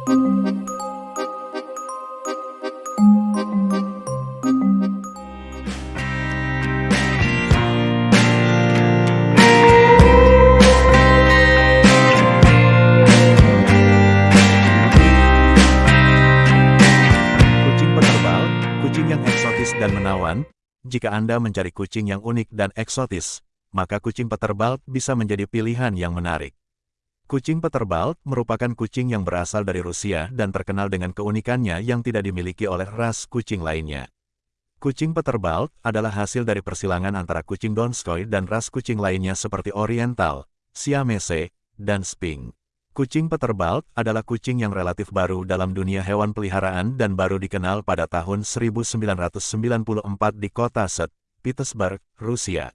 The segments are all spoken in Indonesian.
Kucing yang eksotis dan menawan. Jika Anda mencari kucing yang unik dan eksotis, maka kucing peterbal bisa menjadi pilihan yang menarik. Kucing peterbal merupakan kucing yang berasal dari Rusia dan terkenal dengan keunikannya yang tidak dimiliki oleh ras kucing lainnya. Kucing peterbal adalah hasil dari persilangan antara kucing Donskoy dan ras kucing lainnya seperti Oriental, Siamese, dan Sphinx. Kucing peterbal adalah kucing yang relatif baru dalam dunia hewan peliharaan dan baru dikenal pada tahun 1994 di kota St. Petersburg, Rusia.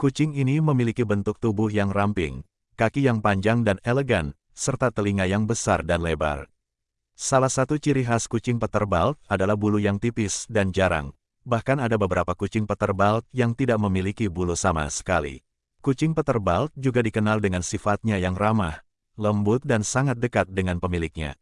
Kucing ini memiliki bentuk tubuh yang ramping, kaki yang panjang dan elegan, serta telinga yang besar dan lebar. Salah satu ciri khas kucing peterbal adalah bulu yang tipis dan jarang. Bahkan ada beberapa kucing peterbal yang tidak memiliki bulu sama sekali. Kucing peterbal juga dikenal dengan sifatnya yang ramah, lembut dan sangat dekat dengan pemiliknya.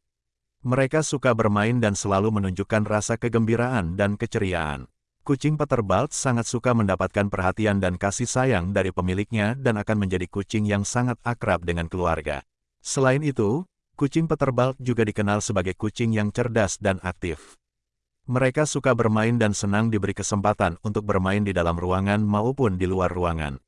Mereka suka bermain dan selalu menunjukkan rasa kegembiraan dan keceriaan. Kucing peterbal sangat suka mendapatkan perhatian dan kasih sayang dari pemiliknya dan akan menjadi kucing yang sangat akrab dengan keluarga. Selain itu, kucing peterbal juga dikenal sebagai kucing yang cerdas dan aktif. Mereka suka bermain dan senang diberi kesempatan untuk bermain di dalam ruangan maupun di luar ruangan.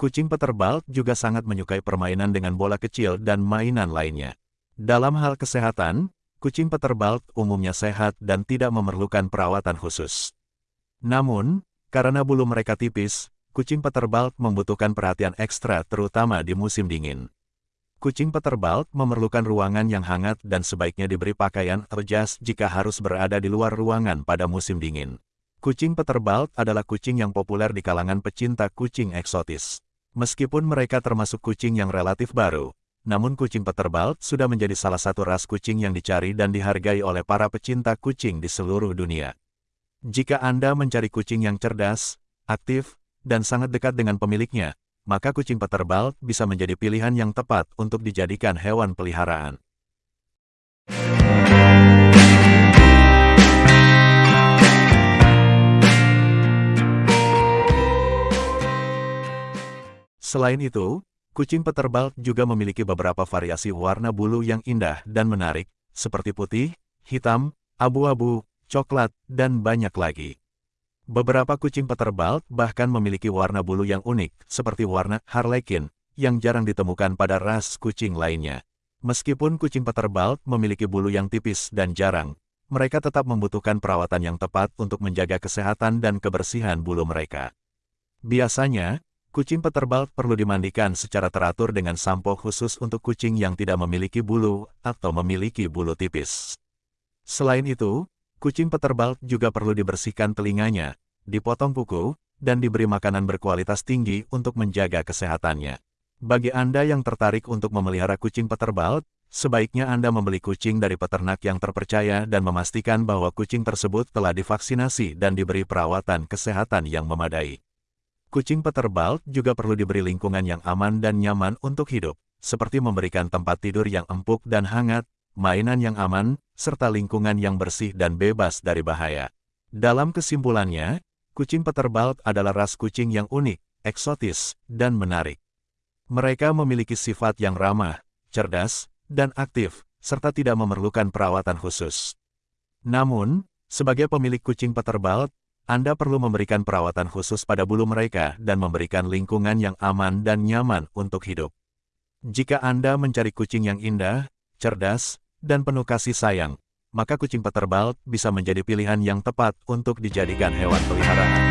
Kucing peterbal juga sangat menyukai permainan dengan bola kecil dan mainan lainnya. Dalam hal kesehatan, kucing peterbal umumnya sehat dan tidak memerlukan perawatan khusus. Namun, karena bulu mereka tipis, kucing peterbal membutuhkan perhatian ekstra terutama di musim dingin. Kucing peterbal memerlukan ruangan yang hangat dan sebaiknya diberi pakaian atau jika harus berada di luar ruangan pada musim dingin. Kucing peterbal adalah kucing yang populer di kalangan pecinta kucing eksotis. Meskipun mereka termasuk kucing yang relatif baru, namun kucing peterbal sudah menjadi salah satu ras kucing yang dicari dan dihargai oleh para pecinta kucing di seluruh dunia. Jika Anda mencari kucing yang cerdas, aktif, dan sangat dekat dengan pemiliknya, maka kucing peterbal bisa menjadi pilihan yang tepat untuk dijadikan hewan peliharaan. Selain itu, kucing peterbal juga memiliki beberapa variasi warna bulu yang indah dan menarik, seperti putih, hitam, abu-abu, coklat, dan banyak lagi. Beberapa kucing peterbal bahkan memiliki warna bulu yang unik, seperti warna harlequin, yang jarang ditemukan pada ras kucing lainnya. Meskipun kucing peterbal memiliki bulu yang tipis dan jarang, mereka tetap membutuhkan perawatan yang tepat untuk menjaga kesehatan dan kebersihan bulu mereka. Biasanya, Kucing peterbal perlu dimandikan secara teratur dengan sampo khusus untuk kucing yang tidak memiliki bulu atau memiliki bulu tipis. Selain itu, kucing peterbal juga perlu dibersihkan telinganya, dipotong kuku, dan diberi makanan berkualitas tinggi untuk menjaga kesehatannya. Bagi Anda yang tertarik untuk memelihara kucing peterbal, sebaiknya Anda membeli kucing dari peternak yang terpercaya dan memastikan bahwa kucing tersebut telah divaksinasi dan diberi perawatan kesehatan yang memadai. Kucing peterbal juga perlu diberi lingkungan yang aman dan nyaman untuk hidup, seperti memberikan tempat tidur yang empuk dan hangat, mainan yang aman, serta lingkungan yang bersih dan bebas dari bahaya. Dalam kesimpulannya, kucing peterbal adalah ras kucing yang unik, eksotis, dan menarik. Mereka memiliki sifat yang ramah, cerdas, dan aktif, serta tidak memerlukan perawatan khusus. Namun, sebagai pemilik kucing peterbal, anda perlu memberikan perawatan khusus pada bulu mereka dan memberikan lingkungan yang aman dan nyaman untuk hidup. Jika Anda mencari kucing yang indah, cerdas, dan penuh kasih sayang, maka kucing peterbal bisa menjadi pilihan yang tepat untuk dijadikan hewan peliharaan.